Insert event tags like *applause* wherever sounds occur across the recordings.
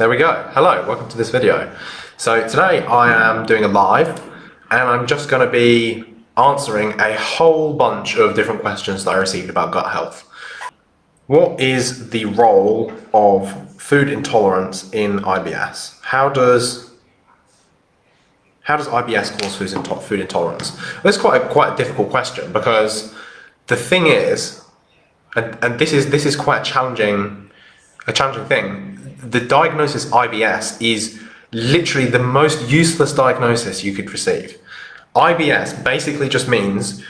There we go. Hello, welcome to this video. So today I am doing a live and I'm just going to be answering a whole bunch of different questions that I received about gut health. What is the role of food intolerance in IBS? How does how does IBS cause food intolerance? That's quite a, quite a difficult question because the thing is, and, and this is this is quite a challenging a challenging thing. The diagnosis IBS is literally the most useless diagnosis you could receive. IBS basically just means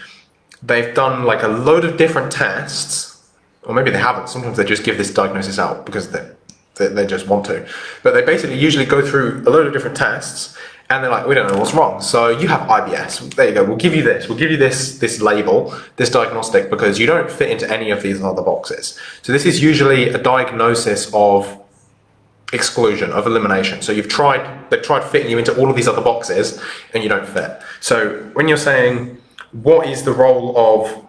they've done like a load of different tests, or maybe they haven't. Sometimes they just give this diagnosis out because they, they, they just want to. But they basically usually go through a load of different tests and they're like, we don't know what's wrong. So you have IBS. There you go. We'll give you this. We'll give you this this label, this diagnostic, because you don't fit into any of these other boxes. So this is usually a diagnosis of exclusion, of elimination. So you've tried, they've tried fitting you into all of these other boxes and you don't fit. So when you're saying, what is the role of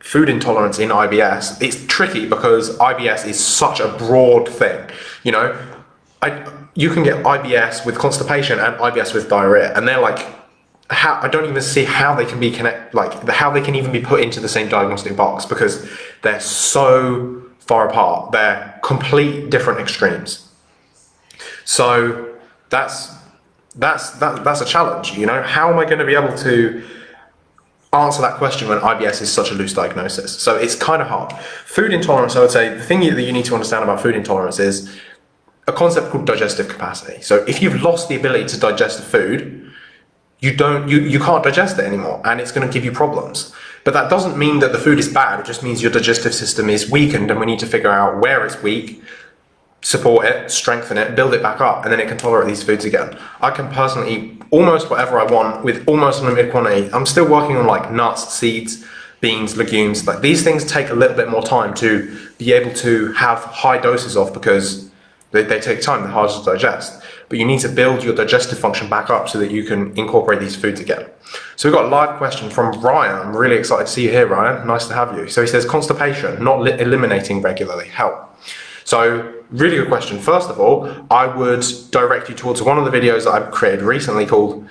food intolerance in IBS? It's tricky because IBS is such a broad thing. You know, I, you can get IBS with constipation and IBS with diarrhea, and they're like, how, I don't even see how they can be connect, like how they can even be put into the same diagnostic box because they're so far apart. They're complete different extremes. So that's that's that, that's a challenge. You know, how am I going to be able to answer that question when IBS is such a loose diagnosis? So it's kind of hard. Food intolerance, I would say, the thing that you need to understand about food intolerance is a concept called digestive capacity. So if you've lost the ability to digest the food, you don't you, you can't digest it anymore and it's going to give you problems. But that doesn't mean that the food is bad, it just means your digestive system is weakened and we need to figure out where it's weak, support it, strengthen it, build it back up, and then it can tolerate these foods again. I can personally eat almost whatever I want with almost unlimited quantity. I'm still working on like nuts, seeds, beans, legumes. Like these things take a little bit more time to be able to have high doses of because they, they take time, they're hard to digest. But you need to build your digestive function back up so that you can incorporate these foods again. So we've got a live question from Ryan. I'm really excited to see you here, Ryan. Nice to have you. So he says, constipation, not eliminating regularly, help. So really good question. First of all, I would direct you towards one of the videos that I've created recently called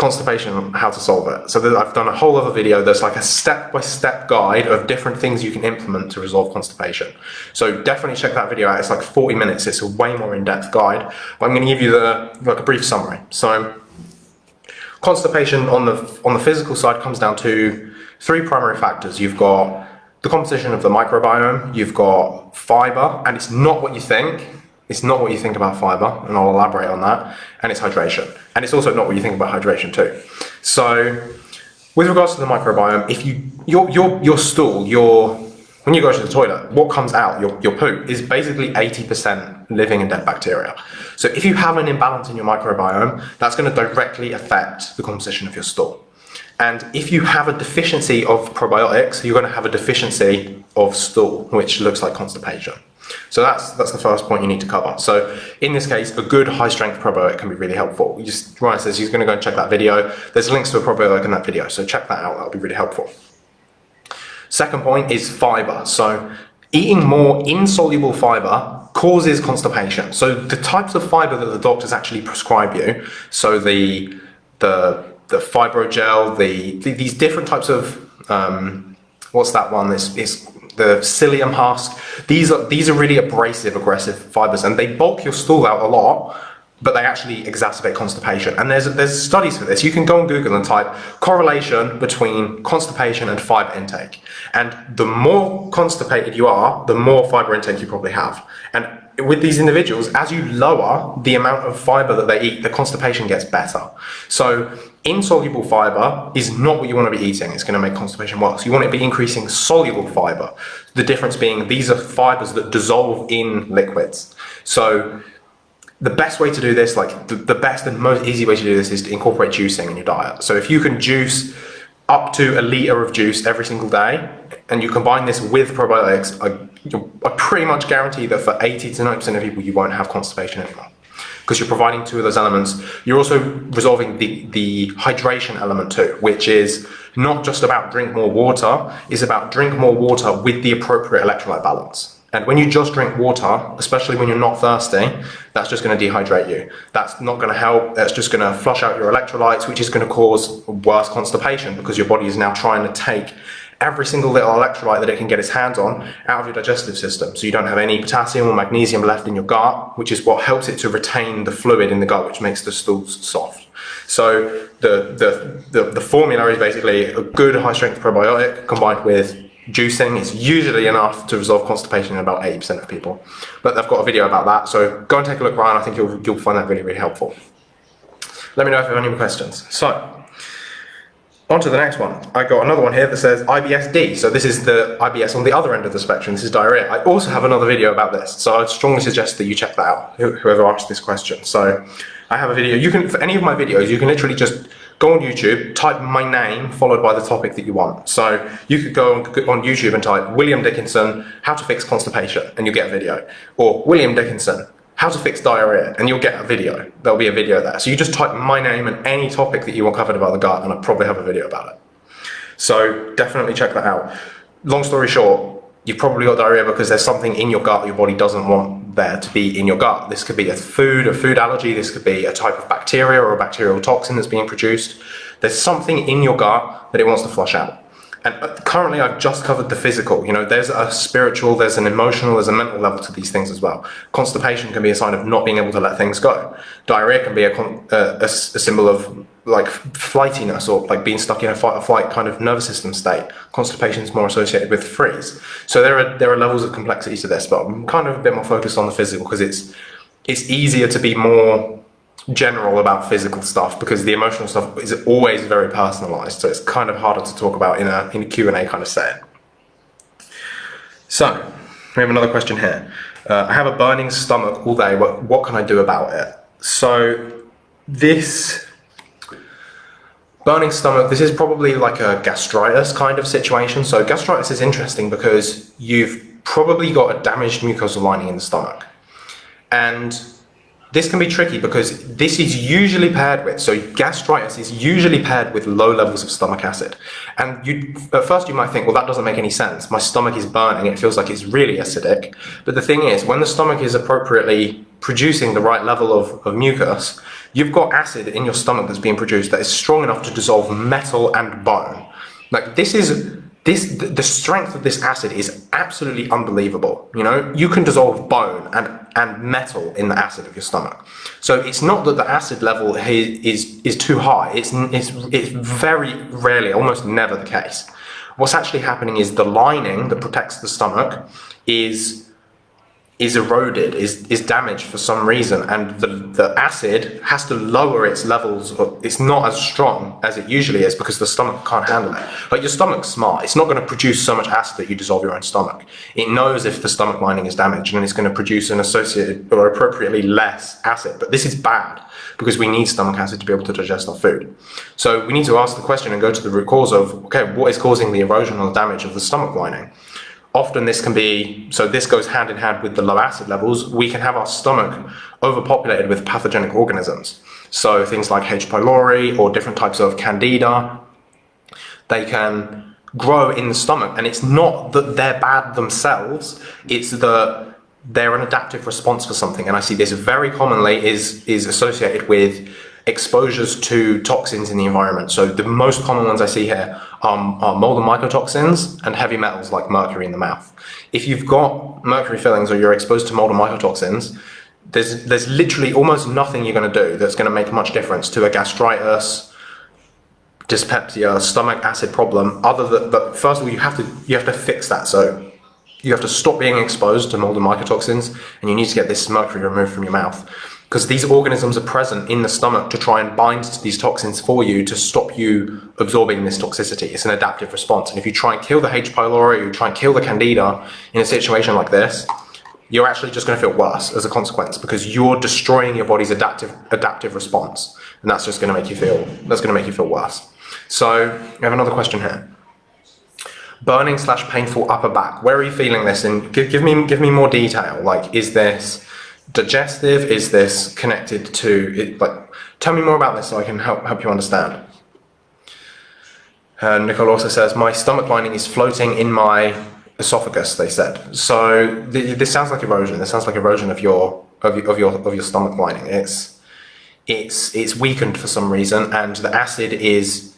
constipation, how to solve it. So I've done a whole other video that's like a step-by-step -step guide of different things you can implement to resolve constipation. So definitely check that video out. It's like 40 minutes. It's a way more in-depth guide. But I'm going to give you the like a brief summary. So constipation on the on the physical side comes down to three primary factors. You've got the composition of the microbiome, you've got fiber, and it's not what you think it's not what you think about fiber, and I'll elaborate on that, and it's hydration. And it's also not what you think about hydration too. So with regards to the microbiome, if you your your your stool, your when you go to the toilet, what comes out, your, your poo, is basically 80% living and dead bacteria. So if you have an imbalance in your microbiome, that's going to directly affect the composition of your stool. And if you have a deficiency of probiotics, you're going to have a deficiency of stool, which looks like constipation. So that's that's the first point you need to cover. So in this case, a good high strength probiotic can be really helpful. You just Ryan says he's going to go and check that video. There's links to a probiotic in that video, so check that out. That'll be really helpful. Second point is fiber. So eating more insoluble fiber causes constipation. So the types of fiber that the doctors actually prescribe you, so the the the Fybogel, the, the these different types of um, what's that one? This is the psyllium husk. These are, these are really abrasive, aggressive fibers, and they bulk your stool out a lot, but they actually exacerbate constipation. And there's, there's studies for this. You can go on Google and type correlation between constipation and fiber intake. And the more constipated you are, the more fiber intake you probably have. And with these individuals, as you lower the amount of fiber that they eat, the constipation gets better. So insoluble fiber is not what you want to be eating. It's going to make constipation worse. You want to be increasing soluble fiber. The difference being these are fibers that dissolve in liquids. So the best way to do this, like the, the best and most easy way to do this is to incorporate juicing in your diet. So if you can juice up to a liter of juice every single day, and you combine this with probiotics, I, I pretty much guarantee that for 80 to 90% of people, you won't have constipation anymore. Because you're providing two of those elements. You're also resolving the, the hydration element too, which is not just about drink more water, it's about drink more water with the appropriate electrolyte balance. And when you just drink water, especially when you're not thirsty, that's just going to dehydrate you. That's not going to help. That's just going to flush out your electrolytes, which is going to cause worse constipation because your body is now trying to take every single little electrolyte that it can get its hands on out of your digestive system. So you don't have any potassium or magnesium left in your gut, which is what helps it to retain the fluid in the gut, which makes the stools soft. So the, the, the, the formula is basically a good high strength probiotic combined with juicing is usually enough to resolve constipation in about 80% of people. But I've got a video about that, so go and take a look, Ryan. I think you'll, you'll find that really, really helpful. Let me know if you have any questions. So, on to the next one. I got another one here that says IBS-D. So this is the IBS on the other end of the spectrum. This is diarrhea. I also have another video about this. So I'd strongly suggest that you check that out, whoever asked this question. So I have a video. You can, for any of my videos, you can literally just go on YouTube, type my name followed by the topic that you want. So you could go on YouTube and type William Dickinson, how to fix constipation, and you'll get a video. Or William Dickinson, how to fix diarrhea, and you'll get a video. There'll be a video there. So you just type my name and any topic that you want covered about the gut, and I'll probably have a video about it. So definitely check that out. Long story short, you've probably got diarrhea because there's something in your gut your body doesn't want there to be in your gut. This could be a food, a food allergy, this could be a type of bacteria or a bacterial toxin that's being produced. There's something in your gut that it wants to flush out. And uh, currently I've just covered the physical, you know, there's a spiritual, there's an emotional, there's a mental level to these things as well. Constipation can be a sign of not being able to let things go. Diarrhea can be a, uh, a, a symbol of like flightiness or like being stuck in a fight or flight kind of nervous system state. Constipation is more associated with freeze. So there are, there are levels of complexity to this, but I'm kind of a bit more focused on the physical because it's, it's easier to be more general about physical stuff because the emotional stuff is always very personalized. So it's kind of harder to talk about in a, in a Q&A kind of setting. So, we have another question here. Uh, I have a burning stomach all day. What, what can I do about it? So, this burning stomach, this is probably like a gastritis kind of situation. So gastritis is interesting because you've probably got a damaged mucosal lining in the stomach. And this can be tricky because this is usually paired with, so gastritis is usually paired with low levels of stomach acid. And you, at first you might think, well, that doesn't make any sense. My stomach is burning, it feels like it's really acidic. But the thing is, when the stomach is appropriately producing the right level of, of mucus, you've got acid in your stomach that's being produced that is strong enough to dissolve metal and bone. Like this is this the strength of this acid is absolutely unbelievable. You know you can dissolve bone and and metal in the acid of your stomach. So it's not that the acid level is is too high. It's it's it's very rarely almost never the case. What's actually happening is the lining that protects the stomach is is eroded, is, is damaged for some reason, and the, the acid has to lower its levels, of, it's not as strong as it usually is because the stomach can't handle it. Like your stomach's smart, it's not going to produce so much acid that you dissolve your own stomach. It knows if the stomach lining is damaged and it's going to produce an associated or appropriately less acid, but this is bad because we need stomach acid to be able to digest our food. So we need to ask the question and go to the root cause of, okay, what is causing the erosion or damage of the stomach lining? Often this can be, so this goes hand in hand with the low acid levels, we can have our stomach overpopulated with pathogenic organisms. So things like H. pylori or different types of candida, they can grow in the stomach and it's not that they're bad themselves, it's that they're an adaptive response for something. And I see this very commonly is, is associated with exposures to toxins in the environment. So the most common ones I see here um, are mold and mycotoxins and heavy metals like mercury in the mouth. If you've got mercury fillings or you're exposed to mold and mycotoxins, there's, there's literally almost nothing you're going to do that's going to make much difference to a gastritis, dyspepsia, stomach acid problem, other than, but first of all, you have to, you have to fix that. So you have to stop being exposed to mold and mycotoxins and you need to get this mercury removed from your mouth because these organisms are present in the stomach to try and bind to these toxins for you to stop you absorbing this toxicity. It's an adaptive response. And if you try and kill the H. pylori, you try and kill the candida in a situation like this, you're actually just going to feel worse as a consequence because you're destroying your body's adaptive adaptive response. And that's just going to make you feel, that's going to make you feel worse. So I have another question here. Burning slash painful upper back. Where are you feeling this? And give, give me, give me more detail. Like, is this, digestive? Is this connected to, it, like, tell me more about this so I can help, help you understand. Uh, Nicole also says, my stomach lining is floating in my esophagus. They said so. Th- this sounds like erosion. This sounds like erosion of your of your of your, of your stomach lining. It's it's it's weakened for some reason, and the acid is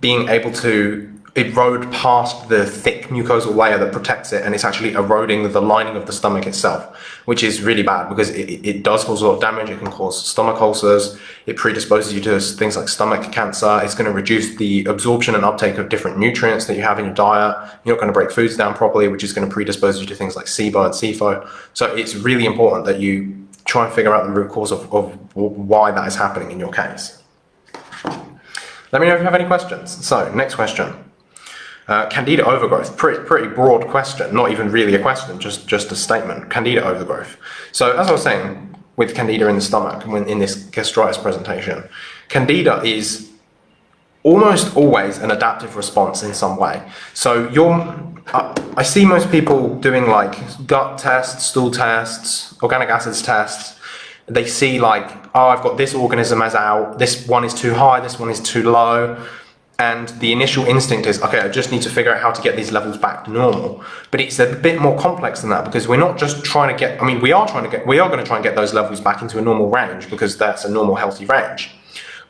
being able to erode past the thick mucosal layer that protects it and it's actually eroding the lining of the stomach itself which is really bad because it, it does cause a lot of damage. It can cause stomach ulcers. It predisposes you to things like stomach cancer. It's going to reduce the absorption and uptake of different nutrients that you have in your diet. You're not going to break foods down properly which is going to predispose you to things like SIBO and SIFO so it's really important that you try and figure out the root cause of, of why that is happening in your case. Let me know if you have any questions. So next question uh, candida overgrowth, pretty, pretty broad question, not even really a question, just, just a statement. Candida overgrowth. So as I was saying, with candida in the stomach, when in this gastritis presentation, candida is almost always an adaptive response in some way. So you're, uh, I see most people doing like gut tests, stool tests, organic acids tests. They see like, oh, I've got this organism as out, this one is too high, this one is too low and the initial instinct is, okay, I just need to figure out how to get these levels back to normal. But it's a bit more complex than that because we're not just trying to get, I mean, we are trying to get, we are going to try and get those levels back into a normal range because that's a normal healthy range.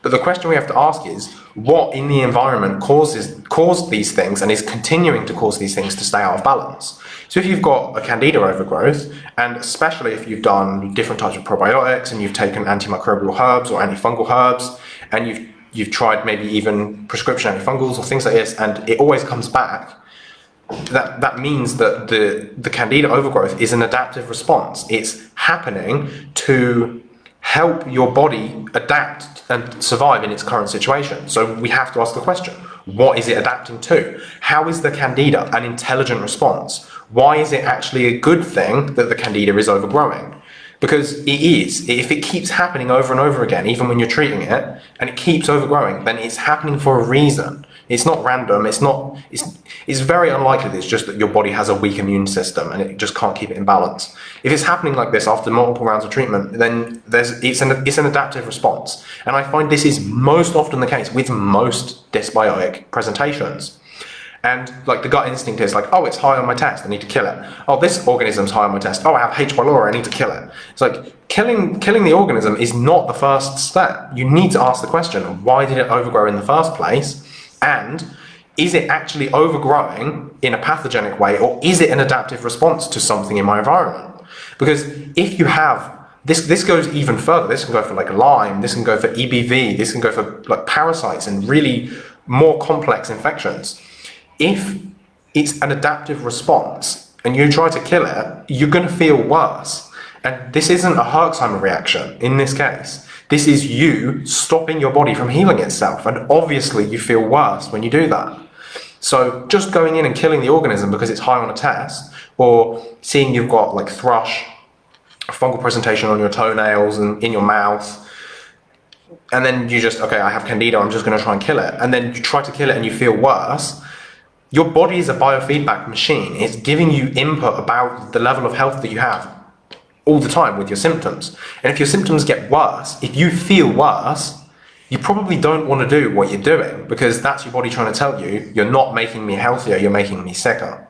But the question we have to ask is, what in the environment causes caused these things and is continuing to cause these things to stay out of balance? So if you've got a candida overgrowth, and especially if you've done different types of probiotics and you've taken antimicrobial herbs or antifungal herbs, and you've you've tried maybe even prescription antifungals or things like this, and it always comes back, that, that means that the, the candida overgrowth is an adaptive response. It's happening to help your body adapt and survive in its current situation. So we have to ask the question, what is it adapting to? How is the candida an intelligent response? Why is it actually a good thing that the candida is overgrowing? Because it is. If it keeps happening over and over again, even when you're treating it, and it keeps overgrowing, then it's happening for a reason. It's not random. It's not. It's. It's very unlikely. It's just that your body has a weak immune system and it just can't keep it in balance. If it's happening like this after multiple rounds of treatment, then there's it's an it's an adaptive response. And I find this is most often the case with most dysbiotic presentations. And like the gut instinct is like, oh, it's high on my test, I need to kill it. Oh, this organism's high on my test. Oh, I have H. pylori, I need to kill it. It's like killing killing the organism is not the first step. You need to ask the question, why did it overgrow in the first place? And is it actually overgrowing in a pathogenic way, or is it an adaptive response to something in my environment? Because if you have this this goes even further. This can go for like Lyme, this can go for EBV, this can go for like parasites and really more complex infections if it's an adaptive response and you try to kill it, you're going to feel worse. And this isn't a Herxheimer reaction in this case. This is you stopping your body from healing itself. And obviously, you feel worse when you do that. So, just going in and killing the organism because it's high on a test, or seeing you've got like thrush, fungal presentation on your toenails and in your mouth, and then you just, okay, I have candida, I'm just going to try and kill it. And then you try to kill it and you feel worse your body is a biofeedback machine. It's giving you input about the level of health that you have all the time with your symptoms. And if your symptoms get worse, if you feel worse, you probably don't want to do what you're doing because that's your body trying to tell you, you're not making me healthier, you're making me sicker.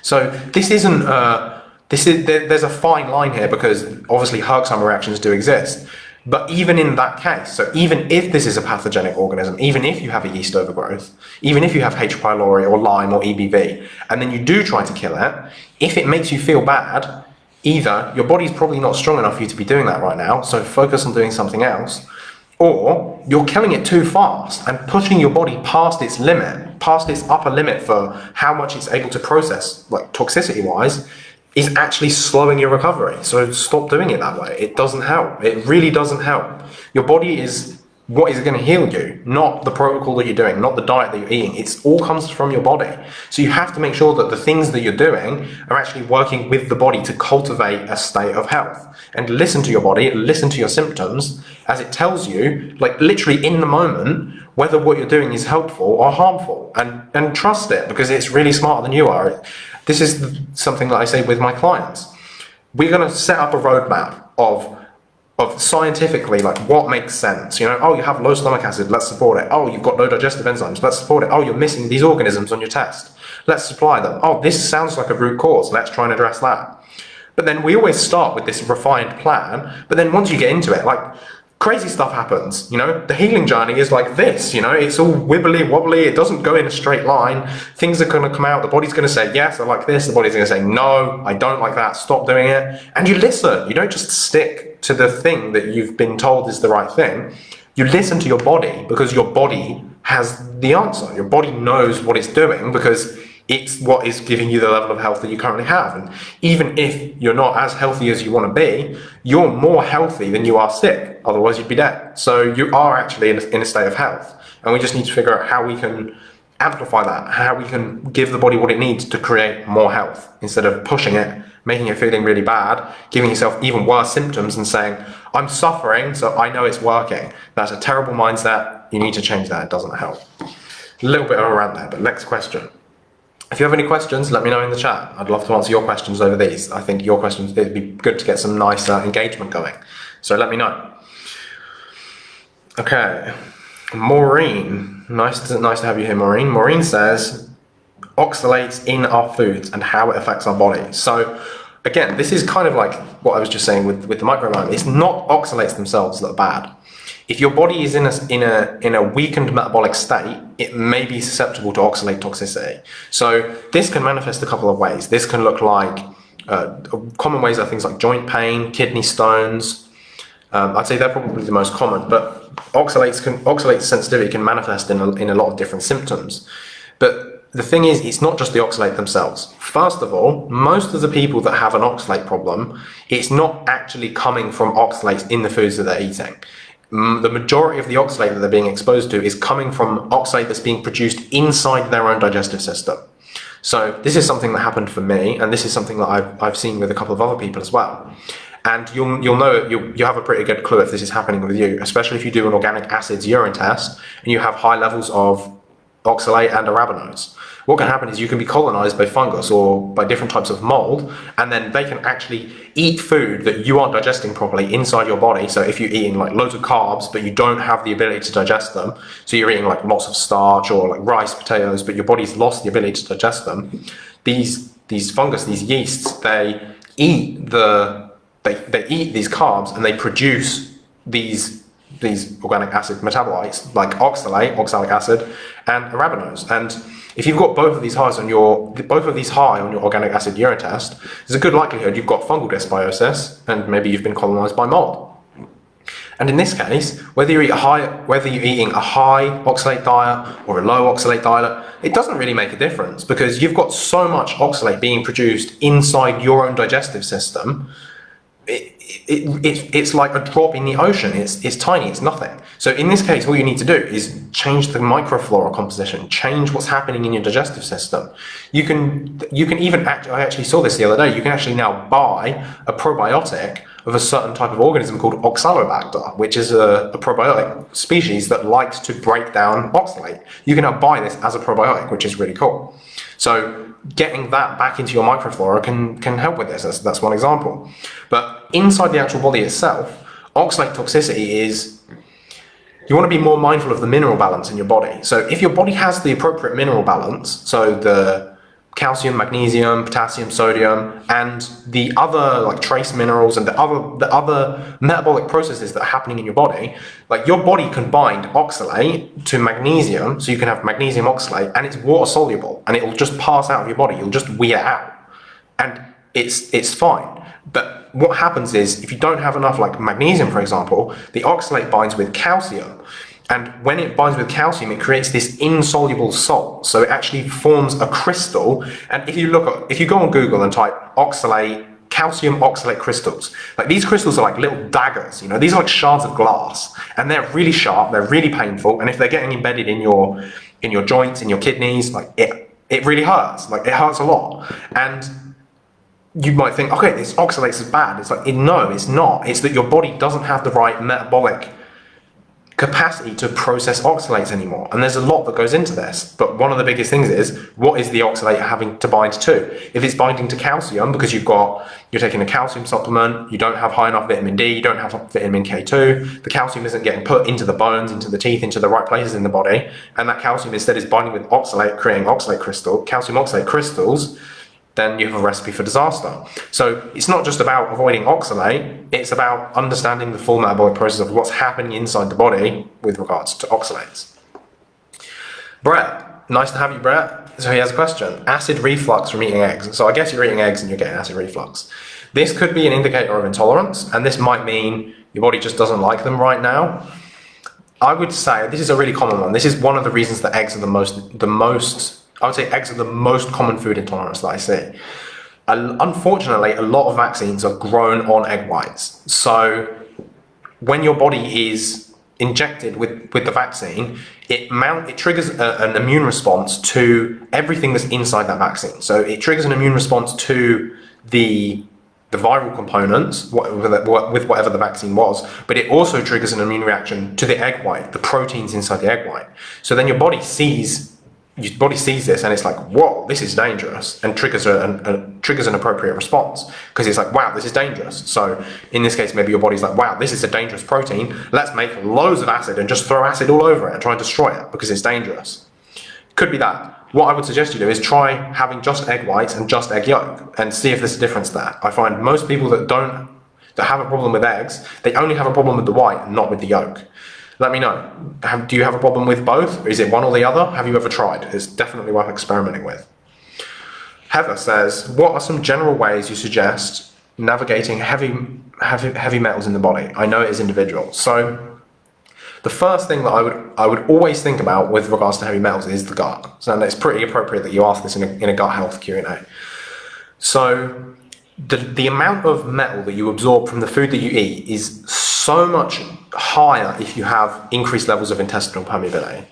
So this isn't, uh, this is, there, there's a fine line here because obviously Herxheimer reactions do exist. But even in that case, so even if this is a pathogenic organism, even if you have a yeast overgrowth, even if you have H. pylori or Lyme or EBV, and then you do try to kill it, if it makes you feel bad, either your body's probably not strong enough for you to be doing that right now, so focus on doing something else, or you're killing it too fast and pushing your body past its limit, past its upper limit for how much it's able to process, like toxicity wise, is actually slowing your recovery. So stop doing it that way. It doesn't help. It really doesn't help. Your body is what is going to heal you, not the protocol that you're doing, not the diet that you're eating. It's all comes from your body. So you have to make sure that the things that you're doing are actually working with the body to cultivate a state of health. And listen to your body, listen to your symptoms as it tells you, like literally in the moment, whether what you're doing is helpful or harmful. And, and trust it because it's really smarter than you are. This is something that I say with my clients. We're going to set up a roadmap of of scientifically like what makes sense. You know, oh, you have low stomach acid, let's support it. Oh, you've got low digestive enzymes, let's support it. Oh, you're missing these organisms on your test, let's supply them. Oh, this sounds like a root cause, let's try and address that. But then we always start with this refined plan, but then once you get into it, like crazy stuff happens, you know? The healing journey is like this, you know? It's all wibbly wobbly, it doesn't go in a straight line. Things are going to come out, the body's going to say, yes, I like this, the body's going to say, no, I don't like that, stop doing it. And you listen, you don't just stick to the thing that you've been told is the right thing. You listen to your body because your body has the answer. Your body knows what it's doing because it's what is giving you the level of health that you currently have. And even if you're not as healthy as you want to be, you're more healthy than you are sick. Otherwise, you'd be dead. So you are actually in a, in a state of health. And we just need to figure out how we can amplify that, how we can give the body what it needs to create more health instead of pushing it, making it feeling really bad, giving yourself even worse symptoms and saying, I'm suffering, so I know it's working. That's a terrible mindset. You need to change that. It doesn't help. A little bit of a rant there, but next question. If you have any questions, let me know in the chat. I'd love to answer your questions over these. I think your questions, it'd be good to get some nice uh, engagement going. So let me know. Okay, Maureen. Nice to, nice to have you here, Maureen. Maureen says, oxalates in our foods and how it affects our body. So again, this is kind of like what I was just saying with, with the microbiome. It's not oxalates themselves that are bad. If your body is in a, in, a, in a weakened metabolic state, it may be susceptible to oxalate toxicity. So this can manifest a couple of ways. This can look like, uh, common ways are things like joint pain, kidney stones. Um, I'd say they're probably the most common, but oxalates can, oxalate sensitivity can manifest in a, in a lot of different symptoms. But the thing is, it's not just the oxalate themselves. First of all, most of the people that have an oxalate problem, it's not actually coming from oxalates in the foods that they're eating the majority of the oxalate that they're being exposed to is coming from oxalate that's being produced inside their own digestive system. So this is something that happened for me, and this is something that I've, I've seen with a couple of other people as well. And you'll, you'll know, you you have a pretty good clue if this is happening with you, especially if you do an organic acids urine test and you have high levels of oxalate and arabinose what can happen is you can be colonized by fungus or by different types of mold, and then they can actually eat food that you aren't digesting properly inside your body. So if you're eating like loads of carbs, but you don't have the ability to digest them, so you're eating like lots of starch or like rice, potatoes, but your body's lost the ability to digest them, these these fungus, these yeasts, they eat the they, they eat these carbs and they produce these these organic acid metabolites like oxalate, oxalic acid, and arabinose. And if you've got both of these highs on your both of these high on your organic acid urine test, there's a good likelihood you've got fungal dysbiosis and maybe you've been colonized by mold. And in this case, whether you eat a high, whether you're eating a high oxalate diet or a low oxalate diet, it doesn't really make a difference because you've got so much oxalate being produced inside your own digestive system it, it, it, it's like a drop in the ocean. It's, it's tiny, it's nothing. So in this case, all you need to do is change the microflora composition, change what's happening in your digestive system. You can, you can even, act, I actually saw this the other day, you can actually now buy a probiotic of a certain type of organism called Oxalobacter, which is a, a probiotic species that likes to break down oxalate. You can now buy this as a probiotic, which is really cool. So getting that back into your microflora can, can help with this. That's, that's one example. But inside the actual body itself, oxalate toxicity is you want to be more mindful of the mineral balance in your body. So if your body has the appropriate mineral balance, so the calcium, magnesium, potassium, sodium, and the other like trace minerals and the other the other metabolic processes that are happening in your body, like your body can bind oxalate to magnesium, so you can have magnesium oxalate, and it's water soluble, and it'll just pass out of your body. You'll just wee it out, and it's it's fine. But what happens is if you don't have enough like magnesium, for example, the oxalate binds with calcium. And when it binds with calcium, it creates this insoluble salt. So it actually forms a crystal. And if you look at, if you go on Google and type oxalate, calcium oxalate crystals, like these crystals are like little daggers, you know, these are like shards of glass and they're really sharp, they're really painful. And if they're getting embedded in your, in your joints, in your kidneys, like it, it really hurts, like it hurts a lot. And you might think, okay, this oxalates is bad. It's like, no, it's not. It's that your body doesn't have the right metabolic capacity to process oxalates anymore. And there's a lot that goes into this. But one of the biggest things is what is the oxalate having to bind to? If it's binding to calcium because you've got you're taking a calcium supplement, you don't have high enough vitamin D, you don't have vitamin K2, the calcium isn't getting put into the bones, into the teeth, into the right places in the body, and that calcium instead is binding with oxalate, creating oxalate crystal, calcium oxalate crystals then you have a recipe for disaster. So it's not just about avoiding oxalate, it's about understanding the full metabolic process of what's happening inside the body with regards to oxalates. Brett, nice to have you, Brett. So he has a question. Acid reflux from eating eggs. So I guess you're eating eggs and you're getting acid reflux. This could be an indicator of intolerance, and this might mean your body just doesn't like them right now. I would say this is a really common one. This is one of the reasons that eggs are the most the most I would say eggs are the most common food intolerance that I see. Unfortunately, a lot of vaccines are grown on egg whites. So when your body is injected with, with the vaccine, it mount it triggers a, an immune response to everything that's inside that vaccine. So it triggers an immune response to the the viral components with whatever the vaccine was, but it also triggers an immune reaction to the egg white, the proteins inside the egg white. So then your body sees your body sees this and it's like, whoa, this is dangerous, and triggers a, a, a triggers an appropriate response because it's like, wow, this is dangerous. So in this case, maybe your body's like, wow, this is a dangerous protein. Let's make loads of acid and just throw acid all over it and try and destroy it because it's dangerous. Could be that. What I would suggest you do is try having just egg whites and just egg yolk and see if there's a difference there. I find most people that don't that have a problem with eggs, they only have a problem with the white, not with the yolk. Let me know. Have, do you have a problem with both? Is it one or the other? Have you ever tried? It's definitely worth experimenting with. Heather says, what are some general ways you suggest navigating heavy, heavy, heavy metals in the body? I know it is individual. So the first thing that I would, I would always think about with regards to heavy metals is the gut. So it's pretty appropriate that you ask this in a, in a gut health Q&A. So the, the amount of metal that you absorb from the food that you eat is so much higher if you have increased levels of intestinal permeability.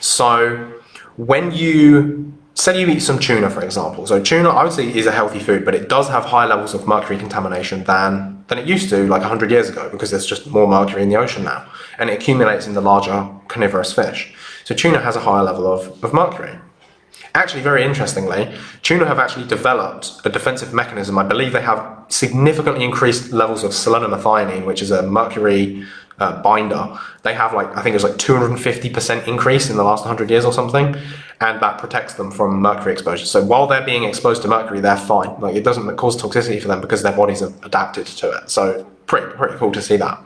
So when you say you eat some tuna, for example. So tuna, say, is a healthy food, but it does have high levels of mercury contamination than than it used to, like 100 years ago, because there's just more mercury in the ocean now, and it accumulates in the larger carnivorous fish. So tuna has a higher level of, of mercury. Actually, very interestingly, tuna have actually developed a defensive mechanism. I believe they have significantly increased levels of selenomethionine, which is a mercury uh, binder. They have like, I think it was like 250% increase in the last 100 years or something, and that protects them from mercury exposure. So while they're being exposed to mercury, they're fine. Like it doesn't cause toxicity for them because their bodies have adapted to it. So pretty, pretty cool to see that.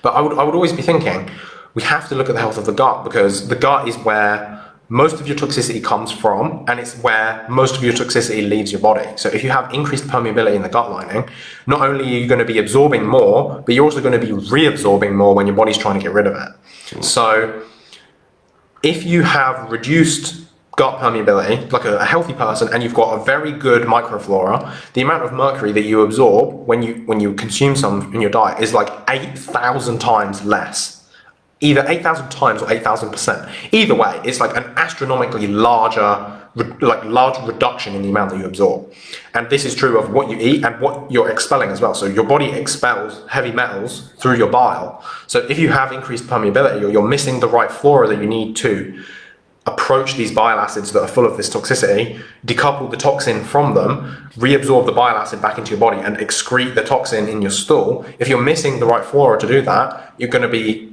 But I would, I would always be thinking, we have to look at the health of the gut because the gut is where most of your toxicity comes from, and it's where most of your toxicity leaves your body. So if you have increased permeability in the gut lining, not only are you going to be absorbing more, but you're also going to be reabsorbing more when your body's trying to get rid of it. Hmm. So if you have reduced gut permeability, like a, a, healthy person, and you've got a very good microflora, the amount of mercury that you absorb when you when you consume some in your diet is like 8,000 times less either 8,000 times or 8,000%. Either way, it's like an astronomically larger, like large reduction in the amount that you absorb. And this is true of what you eat and what you're expelling as well. So your body expels heavy metals through your bile. So if you have increased permeability or you're missing the right flora that you need to approach these bile acids that are full of this toxicity, decouple the toxin from them, reabsorb the bile acid back into your body and excrete the toxin in your stool, if you're missing the right flora to do that, you're going to be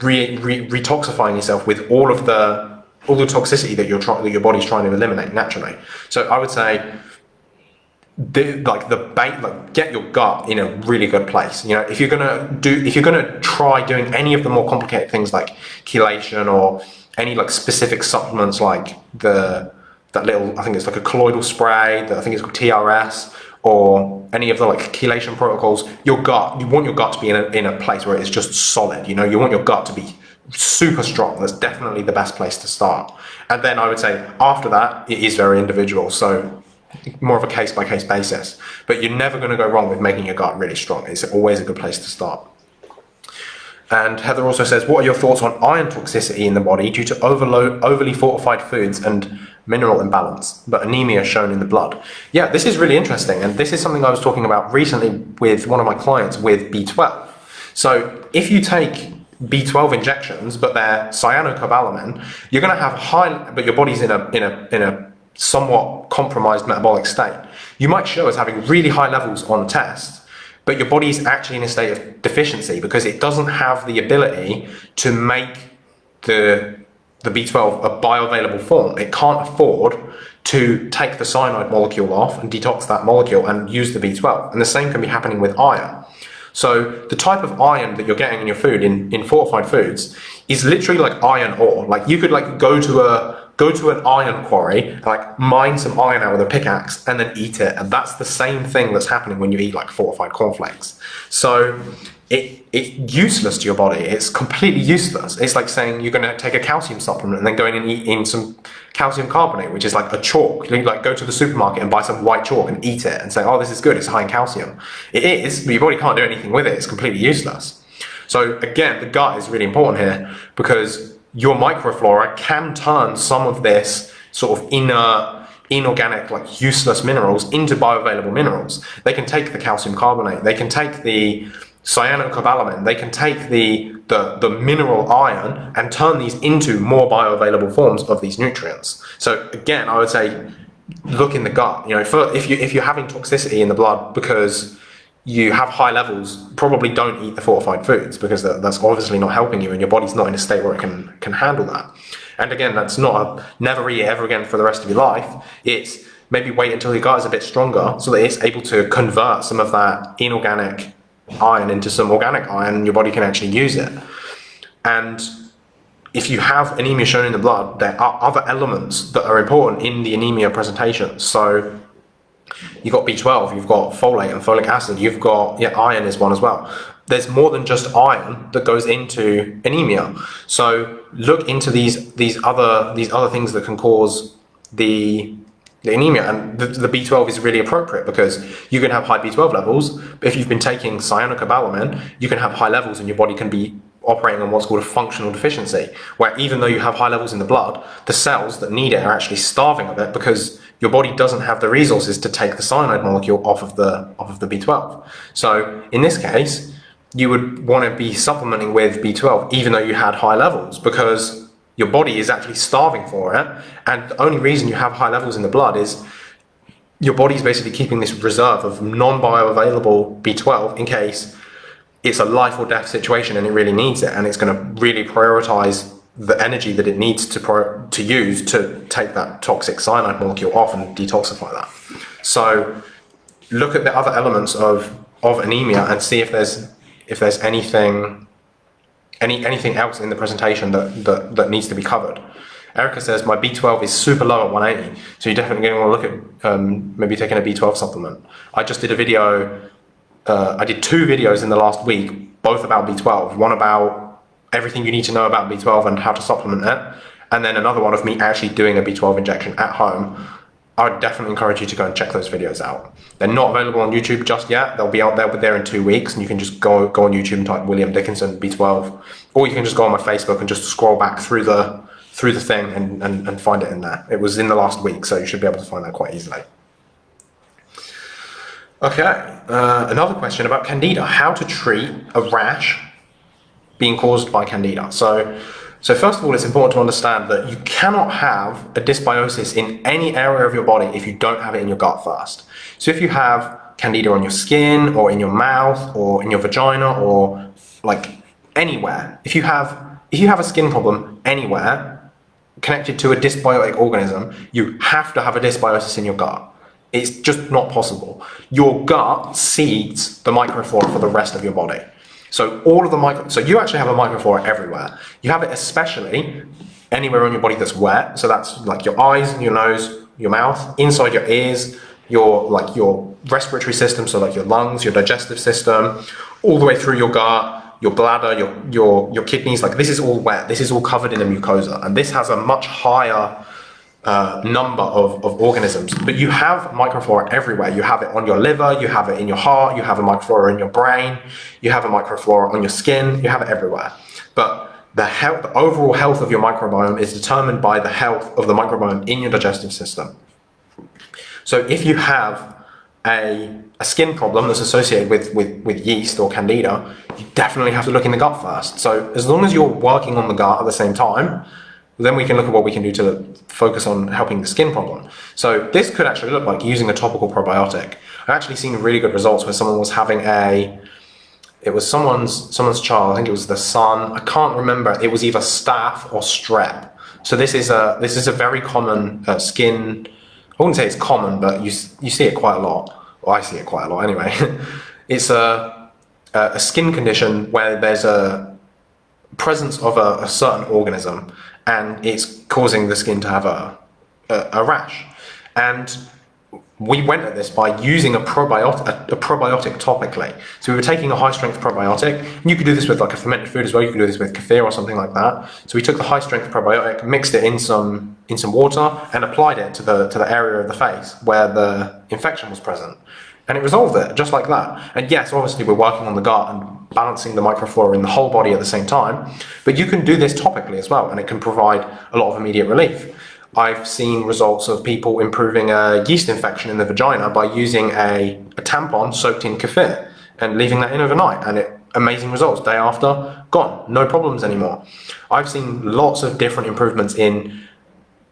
re, re, retoxifying yourself with all of the all the toxicity that you're trying that your body's trying to eliminate naturally. So I would say the, like the bait, like get your gut in a really good place. You know, if you're gonna do, if you're gonna try doing any of the more complicated things like chelation or any like specific supplements like the that little, I think it's like a colloidal spray that I think it's called TRS or any of the like chelation protocols, your gut, you want your gut to be in a, in a place where it's just solid, you know, you want your gut to be super strong. That's definitely the best place to start. And then I would say after that, it is very individual. So more of a case by case basis, but you're never going to go wrong with making your gut really strong. It's always a good place to start. And Heather also says, what are your thoughts on iron toxicity in the body due to overload, overly fortified foods and mineral imbalance, but anemia shown in the blood? Yeah, this is really interesting. And this is something I was talking about recently with one of my clients with B12. So if you take B12 injections, but they're cyanocobalamin, you're going to have high, but your body's in a, in a, in a somewhat compromised metabolic state. You might show as having really high levels on test, but your body's actually in a state of deficiency because it doesn't have the ability to make the the B12 a bioavailable form. It can't afford to take the cyanide molecule off and detox that molecule and use the B12. And the same can be happening with iron. So the type of iron that you're getting in your food in, in fortified foods is literally like iron ore. Like you could like go to a go to an iron quarry, like mine some iron out with a pickaxe and then eat it. And that's the same thing that's happening when you eat like fortified cornflakes. So it, it's useless to your body. It's completely useless. It's like saying you're going to take a calcium supplement and then going and eating some calcium carbonate, which is like a chalk. You like go to the supermarket and buy some white chalk and eat it and say, oh, this is good. It's high in calcium. It is, but your body can't do anything with it. It's completely useless. So again, the gut is really important here because your microflora can turn some of this sort of inner inorganic, like useless minerals into bioavailable minerals. They can take the calcium carbonate, they can take the cyanocobalamin, they can take the, the, the mineral iron and turn these into more bioavailable forms of these nutrients. So again, I would say look in the gut. You know, for, if you if you're having toxicity in the blood because you have high levels, probably don't eat the fortified foods because that's obviously not helping you and your body's not in a state where it can, can handle that. And again, that's not a never eat it ever again for the rest of your life. It's maybe wait until your gut is a bit stronger so that it's able to convert some of that inorganic iron into some organic iron your body can actually use it. And if you have anemia shown in the blood, there are other elements that are important in the anemia presentation. So You've got B12, you've got folate and folic acid, you've got, yeah, iron is one as well. There's more than just iron that goes into anemia. So look into these these other these other things that can cause the the anemia and the, the, B12 is really appropriate because you can have high B12 levels if you've been taking cyanocobalamin you can have high levels and your body can be operating on what's called a functional deficiency where even though you have high levels in the blood the cells that need it are actually starving of it because your body doesn't have the resources to take the cyanide molecule off of the off of the B12. So in this case, you would want to be supplementing with B12 even though you had high levels because your body is actually starving for it and the only reason you have high levels in the blood is your body's basically keeping this reserve of non-bioavailable B12 in case it's a life or death situation and it really needs it and it's going to really prioritize the energy that it needs to to use to take that toxic cyanide molecule off and detoxify that. So look at the other elements of of anemia and see if there's if there's anything any anything else in the presentation that that, that needs to be covered. Erica says my B12 is super low at 180, so you're definitely going to want to look at um, maybe taking a B12 supplement. I just did a video, uh, I did two videos in the last week, both about B12. One about everything you need to know about B12 and how to supplement it, and then another one of me actually doing a B12 injection at home, I would definitely encourage you to go and check those videos out. They're not available on YouTube just yet. They'll be out there, but in two weeks, and you can just go go on YouTube and type William Dickinson B12, or you can just go on my Facebook and just scroll back through the through the thing and, and, and find it in there. It was in the last week, so you should be able to find that quite easily. Okay, uh, another question about candida. How to treat a rash being caused by candida. So, so first of all, it's important to understand that you cannot have a dysbiosis in any area of your body if you don't have it in your gut first. So if you have candida on your skin or in your mouth or in your vagina or like anywhere, if you have if you have a skin problem anywhere connected to a dysbiotic organism, you have to have a dysbiosis in your gut. It's just not possible. Your gut seeds the microflora for the rest of your body. So all of the micro, so you actually have a microflora everywhere. You have it especially anywhere on your body that's wet. So that's like your eyes, your nose, your mouth, inside your ears, your like your respiratory system, so like your lungs, your digestive system, all the way through your gut, your bladder, your your your kidneys. Like this is all wet. This is all covered in a mucosa, and this has a much higher uh, number of, of organisms. But you have microflora everywhere. You have it on your liver, you have it in your heart, you have a microflora in your brain, you have a microflora on your skin, you have it everywhere. But the, health, the overall health of your microbiome is determined by the health of the microbiome in your digestive system. So if you have a a skin problem that's associated with, with, with yeast or candida, you definitely have to look in the gut first. So as long as you're working on the gut at the same time, then we can look at what we can do to focus on helping the skin problem. So this could actually look like using a topical probiotic. I've actually seen really good results where someone was having a, it was someone's someone's child, I think it was the son, I can't remember, it was either staph or strep. So this is a, this is a very common uh, skin, I wouldn't say it's common, but you, you see it quite a lot. Well, I see it quite a lot anyway. *laughs* it's a, a skin condition where there's a presence of a, a certain organism and it's causing the skin to have a, a, a rash. And we went at this by using a probiotic, a, a, probiotic topically. So we were taking a high strength probiotic, you could do this with like a fermented food as well. You could do this with kefir or something like that. So we took the high strength probiotic, mixed it in some in some water, and applied it to the to the area of the face where the infection was present, and it resolved it just like that. And yes, obviously we're working on the gut and balancing the microflora in the whole body at the same time, but you can do this topically as well, and it can provide a lot of immediate relief. I've seen results of people improving a yeast infection in the vagina by using a, a tampon soaked in kefir and leaving that in overnight and it amazing results day after gone no problems anymore i've seen lots of different improvements in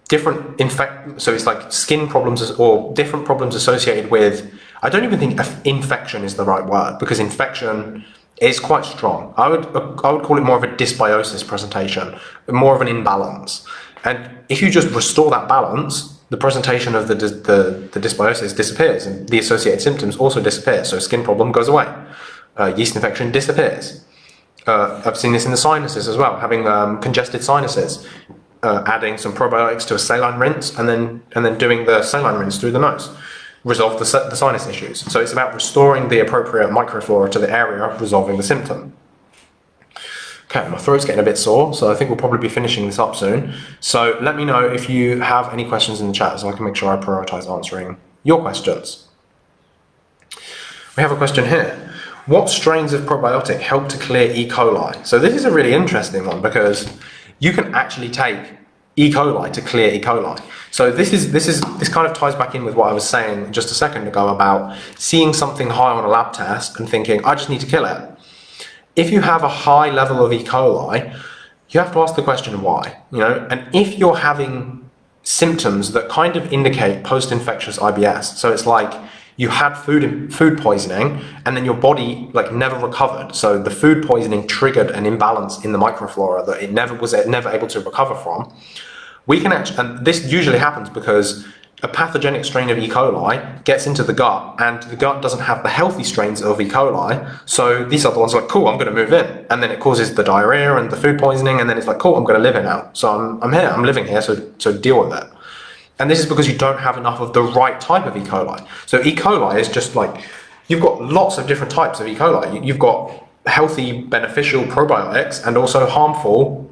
different infect so it's like skin problems or different problems associated with i don't even think infection is the right word because infection is quite strong i would i would call it more of a dysbiosis presentation more of an imbalance and if you just restore that balance, the presentation of the, the, the dysbiosis disappears and the associated symptoms also disappear. So skin problem goes away. Uh, yeast infection disappears. Uh, I've seen this in the sinuses as well, having um, congested sinuses, uh, adding some probiotics to a saline rinse and then, and then doing the saline rinse through the nose. Resolve the, the sinus issues. So it's about restoring the appropriate microflora to the area, resolving the symptom. Okay, my throat's getting a bit sore, so I think we'll probably be finishing this up soon. So let me know if you have any questions in the chat so I can make sure I prioritize answering your questions. We have a question here. What strains of probiotic help to clear E. coli? So this is a really interesting one because you can actually take E. coli to clear E. coli. So this is this is this kind of ties back in with what I was saying just a second ago about seeing something high on a lab test and thinking I just need to kill it if you have a high level of E. coli, you have to ask the question why, you know, and if you're having symptoms that kind of indicate post-infectious IBS, so it's like you had food food poisoning and then your body like never recovered. So the food poisoning triggered an imbalance in the microflora that it never was never able to recover from. We can actually, and this usually happens because a pathogenic strain of E. coli gets into the gut and the gut doesn't have the healthy strains of E. coli. So these are the ones like, cool, I'm going to move in. And then it causes the diarrhea and the food poisoning. And then it's like, cool, I'm going to live here now. So I'm, I'm here, I'm living here. So, so deal with it. And this is because you don't have enough of the right type of E. coli. So E. coli is just like, you've got lots of different types of E. coli. You've got healthy, beneficial probiotics and also harmful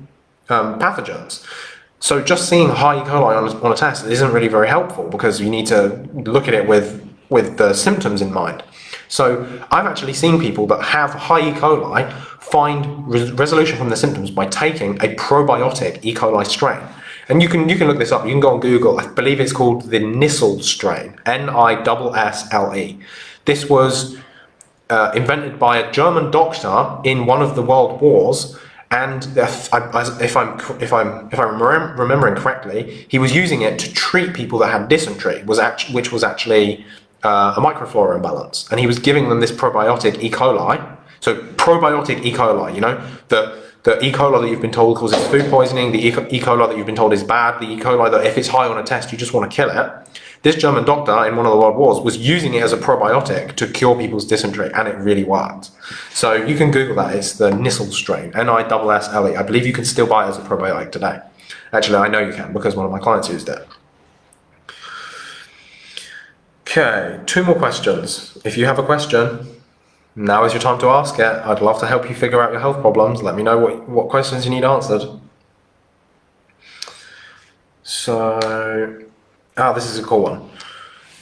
um, pathogens. So just seeing high E. coli on a, on a test isn't really very helpful because you need to look at it with, with the symptoms in mind. So I've actually seen people that have high E. coli find re resolution from the symptoms by taking a probiotic E. coli strain. And you can you can look this up. You can go on Google. I believe it's called the Nissle strain. N-I-S-S-L-E. This was uh, invented by a German doctor in one of the world wars and if, I, if I'm if I'm if I'm remembering correctly, he was using it to treat people that had dysentery, was actually which was actually uh, a microflora imbalance, and he was giving them this probiotic E. coli. So probiotic E. coli, you know, the the E. coli that you've been told causes food poisoning, the E. coli that you've been told is bad, the E. coli that if it's high on a test you just want to kill it. This German doctor in one of the world wars was using it as a probiotic to cure people's dysentery, and it really worked. So you can Google that. It's the Nissle strain, N-I-S-S-L-E. I believe you can still buy it as a probiotic today. Actually, I know you can because one of my clients used it. Okay, two more questions. If you have a question, now is your time to ask it. I'd love to help you figure out your health problems. Let me know what, what questions you need answered. So, Ah, this is a cool one.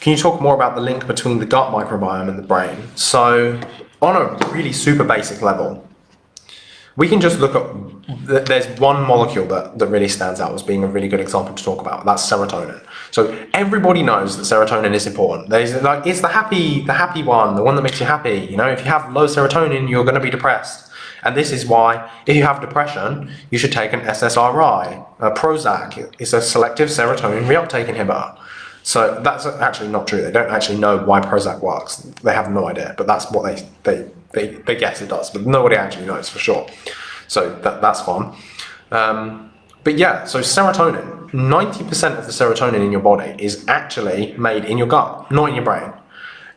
Can you talk more about the link between the gut microbiome and the brain? So, on a really super basic level, we can just look at, there's one molecule that, that really stands out as being a really good example to talk about. That's serotonin. So everybody knows that serotonin is important. There's like, it's the happy, the happy one, the one that makes you happy. You know, if you have low serotonin, you're going to be depressed. And this is why, if you have depression, you should take an SSRI, a Prozac. It's a selective serotonin reuptake inhibitor. So that's actually not true. They don't actually know why Prozac works. They have no idea, but that's what they, they, they, they guess it does, but nobody actually knows for sure. So that, that's fun. Um, but yeah, so serotonin, 90% of the serotonin in your body is actually made in your gut, not in your brain.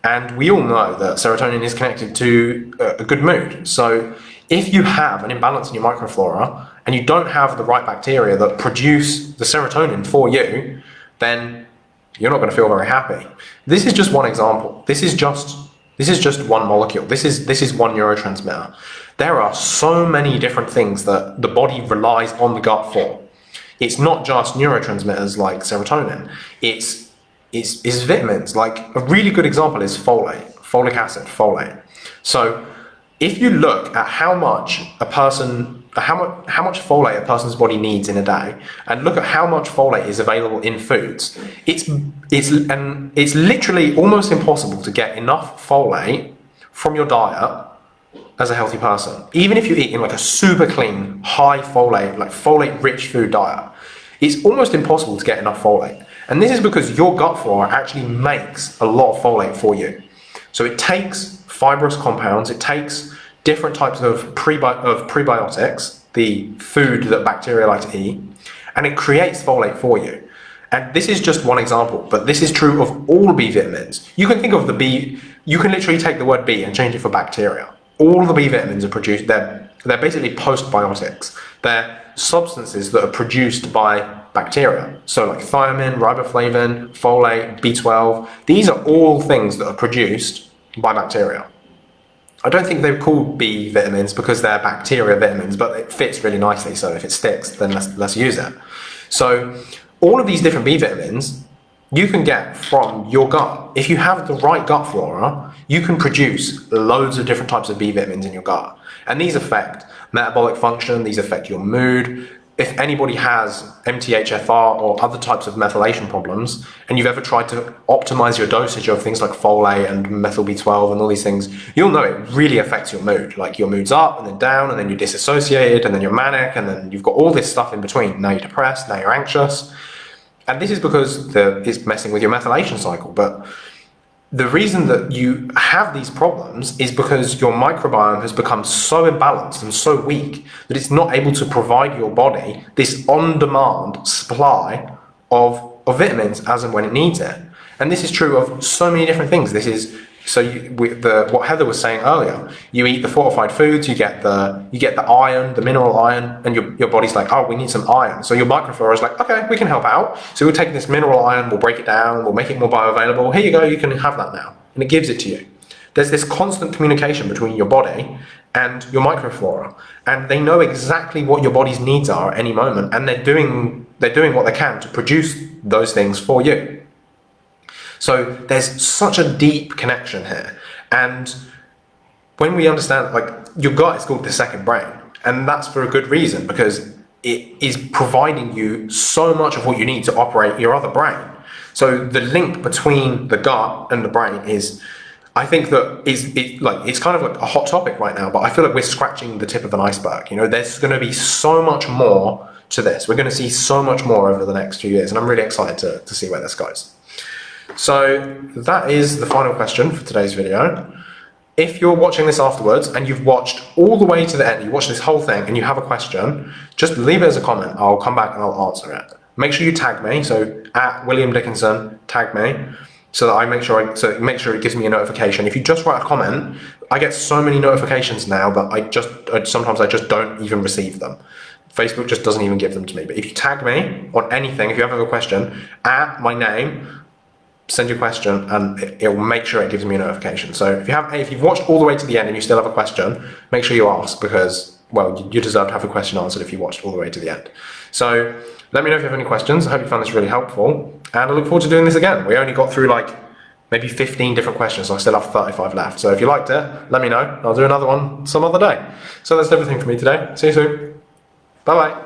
And we all know that serotonin is connected to a good mood. So if you have an imbalance in your microflora and you don't have the right bacteria that produce the serotonin for you, then you're not going to feel very happy. This is just one example. This is just this is just one molecule. This is this is one neurotransmitter. There are so many different things that the body relies on the gut for. It's not just neurotransmitters like serotonin. It's it's, it's vitamins. Like a really good example is folate, folic acid, folate. So if you look at how much a person how much how much folate a person's body needs in a day and look at how much folate is available in foods it's it's and it's literally almost impossible to get enough folate from your diet as a healthy person even if you eat in like a super clean high folate like folate rich food diet it's almost impossible to get enough folate and this is because your gut flora actually makes a lot of folate for you so it takes fibrous compounds it takes different types of, prebi of prebiotics, the food that bacteria like to eat, and it creates folate for you. And this is just one example, but this is true of all B vitamins. You can think of the B, you can literally take the word B and change it for bacteria. All the B vitamins are produced, they're, they're basically postbiotics. They're substances that are produced by bacteria. So like thiamine, riboflavin, folate, B12, these are all things that are produced by bacteria. I don't think they're called B vitamins because they're bacteria vitamins, but it fits really nicely. So if it sticks, then let's, let's use it. So all of these different B vitamins you can get from your gut. If you have the right gut flora, you can produce loads of different types of B vitamins in your gut. And these affect metabolic function, these affect your mood, if anybody has MTHFR or other types of methylation problems, and you've ever tried to optimize your dosage of things like folate and methyl B12 and all these things, you'll know it really affects your mood. Like your mood's up and then down, and then you're disassociated, and then you're manic, and then you've got all this stuff in between. Now you're depressed, now you're anxious. And this is because the, it's messing with your methylation cycle. But the reason that you have these problems is because your microbiome has become so imbalanced and so weak that it's not able to provide your body this on-demand supply of, of vitamins as and when it needs it. And this is true of so many different things. This is so you, the, what Heather was saying earlier, you eat the fortified foods, you get the you get the iron, the mineral iron, and your, your body's like, oh, we need some iron. So your microflora is like, okay, we can help out. So we'll take this mineral iron, we'll break it down, we'll make it more bioavailable. Here you go, you can have that now, and it gives it to you. There's this constant communication between your body and your microflora, and they know exactly what your body's needs are at any moment, and they're doing they're doing what they can to produce those things for you. So there's such a deep connection here. And when we understand, like, your gut is called the second brain, and that's for a good reason because it is providing you so much of what you need to operate your other brain. So the link between the gut and the brain is, I think that is it, like it's kind of like a hot topic right now, but I feel like we're scratching the tip of an iceberg. You know, there's going to be so much more to this. We're going to see so much more over the next few years, and I'm really excited to, to see where this goes. So that is the final question for today's video. If you're watching this afterwards and you've watched all the way to the end, you watched this whole thing and you have a question, just leave it as a comment. I'll come back and I'll answer it. Make sure you tag me, so at William Dickinson, tag me, so that I make sure I, so make sure it gives me a notification. If you just write a comment, I get so many notifications now that I just sometimes I just don't even receive them. Facebook just doesn't even give them to me. But if you tag me on anything, if you have a question, at my name, send your question and it, will make sure it gives me a notification. So if you have, if you've watched all the way to the end and you still have a question, make sure you ask because, well, you deserve to have a question answered if you watched all the way to the end. So let me know if you have any questions. I hope you found this really helpful and I look forward to doing this again. We only got through like maybe 15 different questions, so I still have 35 left. So if you liked it, let me know. I'll do another one some other day. So that's everything for me today. See you soon. Bye bye.